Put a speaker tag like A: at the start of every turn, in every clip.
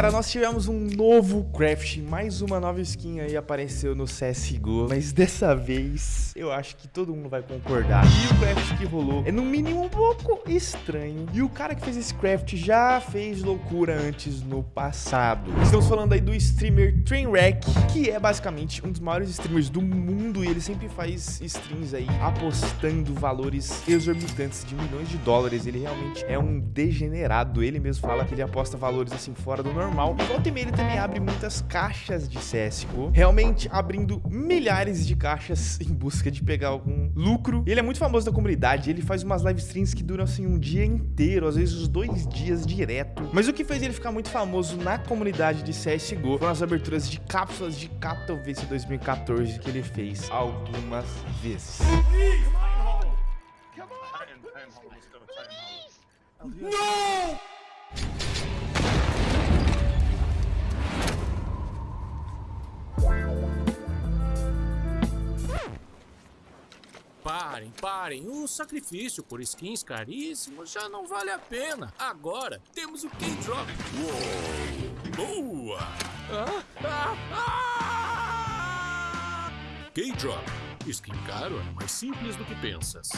A: Galera, nós tivemos um novo craft, mais uma nova skin aí apareceu no CSGO, mas dessa vez eu acho que todo mundo vai concordar. E o craft que rolou é no mínimo um pouco estranho. E o cara que fez esse craft já fez loucura antes no passado. Estamos falando aí do streamer Trainwreck, que é basicamente um dos maiores streamers do mundo e ele sempre faz streams aí apostando valores exorbitantes de milhões de dólares. Ele realmente é um degenerado. Ele mesmo fala que ele aposta valores assim fora do normal. E volta e meia ele também abre muitas caixas de CSGO, realmente abrindo milhares de caixas em busca de pegar algum lucro. Ele é muito famoso na comunidade, ele faz umas live streams que duram assim um dia inteiro, às vezes os dois dias direto. Mas o que fez ele ficar muito famoso na comunidade de CSGO foram as aberturas de cápsulas de Katowice 2014 que ele fez algumas vezes.
B: No!
C: Parem, parem. O sacrifício por skins caríssimos já não vale a pena. Agora temos o K-Drop. Boa! Ah, ah, ah! K-Drop. Skin caro é mais simples do que pensas.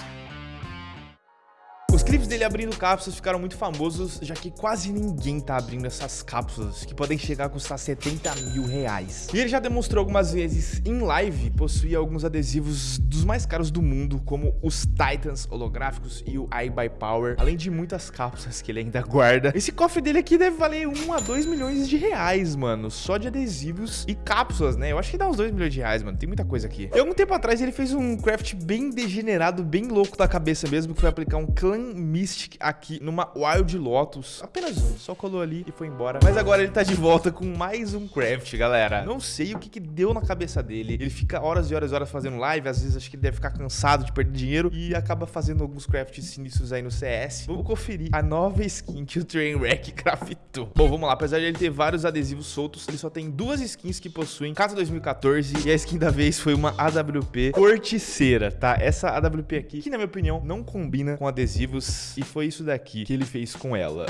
A: Clipes dele abrindo cápsulas ficaram muito famosos, já que quase ninguém tá abrindo essas cápsulas, que podem chegar a custar 70 mil reais. E ele já demonstrou algumas vezes em live possuir alguns adesivos dos mais caros do mundo, como os Titans holográficos e o iBuy Power, além de muitas cápsulas que ele ainda guarda. Esse cofre dele aqui deve valer 1 a 2 milhões de reais, mano, só de adesivos e cápsulas, né? Eu acho que dá uns 2 milhões de reais, mano, tem muita coisa aqui. E algum tempo atrás ele fez um craft bem degenerado, bem louco da cabeça mesmo, que foi aplicar um clã Mystic aqui numa Wild Lotus. Apenas um, só colou ali e foi embora. Mas agora ele tá de volta com mais um craft, galera. Não sei o que que deu na cabeça dele. Ele fica horas e horas e horas fazendo live, às vezes acho que ele deve ficar cansado de perder dinheiro e acaba fazendo alguns crafts sinistros aí no CS. Vamos conferir a nova skin que o Trainwreck craftou. Bom, vamos lá. Apesar de ele ter vários adesivos soltos, ele só tem duas skins que possuem Casa 2014 e a skin da vez foi uma AWP corticeira, tá? Essa AWP aqui, que na minha opinião não combina com adesivos e foi isso daqui que ele fez com ela.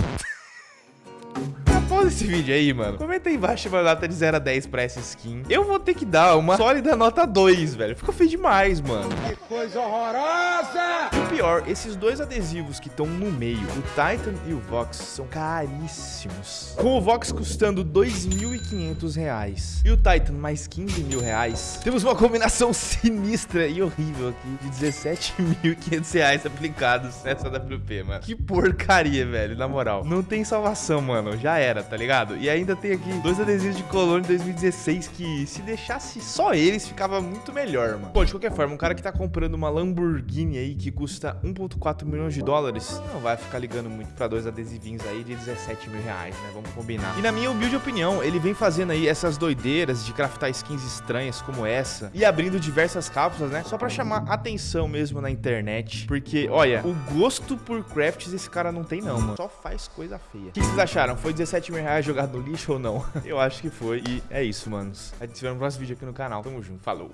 A: Pausa esse vídeo aí, mano. Comenta aí embaixo uma nota de 0 a 10 pra essa skin. Eu vou ter que dar uma sólida nota 2, velho. Ficou feio demais, mano.
B: Que coisa horrorosa!
A: O pior, esses dois adesivos que estão no meio, o Titan e o Vox, são caríssimos. Com o Vox custando 2.500 reais e o Titan mais 15 mil reais, temos uma combinação sinistra e horrível aqui de 17.500 reais aplicados nessa WP, mano. Que porcaria, velho, na moral. Não tem salvação, mano. Já era tá ligado? E ainda tem aqui dois adesivos de Colônia 2016 que se deixasse só eles ficava muito melhor, mano. Bom, de qualquer forma, um cara que tá comprando uma Lamborghini aí que custa 1.4 milhões de dólares, não vai ficar ligando muito pra dois adesivinhos aí de 17 mil reais, né? Vamos combinar. E na minha humilde opinião, ele vem fazendo aí essas doideiras de craftar skins estranhas como essa e abrindo diversas cápsulas, né? Só pra chamar atenção mesmo na internet, porque, olha, o gosto por crafts esse cara não tem não, mano. Só faz coisa feia. O que vocês acharam? Foi 17 mil reais jogado no lixo ou não? Eu acho que foi. E é isso, manos. A gente se vê no próximo vídeo aqui no canal. Tamo junto. Falou.